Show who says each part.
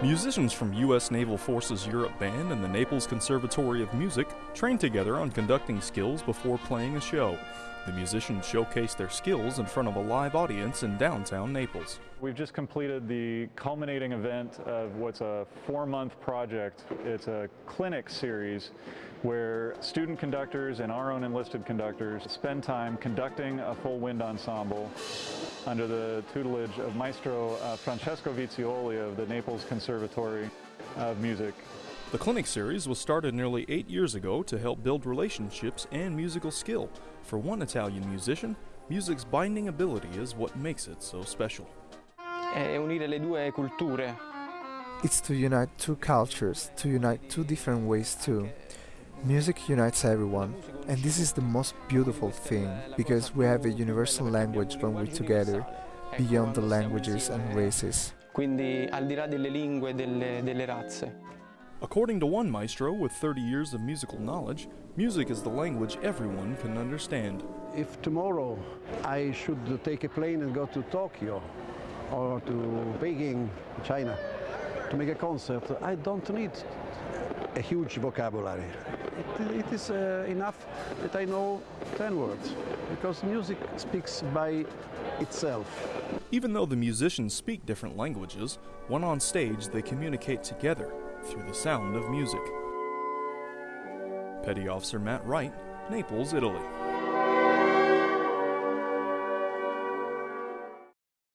Speaker 1: Musicians from U.S. Naval Forces Europe Band and the Naples Conservatory of Music train together on conducting skills before playing a show. The musicians showcase their skills in front of a live audience in downtown Naples.
Speaker 2: We've just completed the culminating event of what's a four-month project. It's a clinic series where student conductors and our own enlisted conductors spend time conducting a full wind ensemble under the tutelage of Maestro uh, Francesco Vizioli of the Naples Conservatory of Music.
Speaker 1: The clinic series was started nearly eight years ago to help build relationships and musical skill. For one Italian musician, music's binding ability is what makes it so special.
Speaker 3: È unire le due culture.
Speaker 4: It's to unite two cultures, to unite two different ways too. Music unites everyone, and this is the most beautiful thing, because we have a universal language when we're together, beyond the languages and races.
Speaker 3: Quindi al di là delle lingue e delle, delle razze.
Speaker 1: According to one maestro with 30 years of musical knowledge, music is the language everyone can understand.
Speaker 5: If tomorrow I should take a plane and go to Tokyo or to Beijing, China, to make a concert, I don't need a huge vocabulary. It, it is uh, enough that I know 10 words, because music speaks by itself.
Speaker 1: Even though the musicians speak different languages, when on stage they communicate together through the sound of music. Petty Officer Matt Wright, Naples, Italy.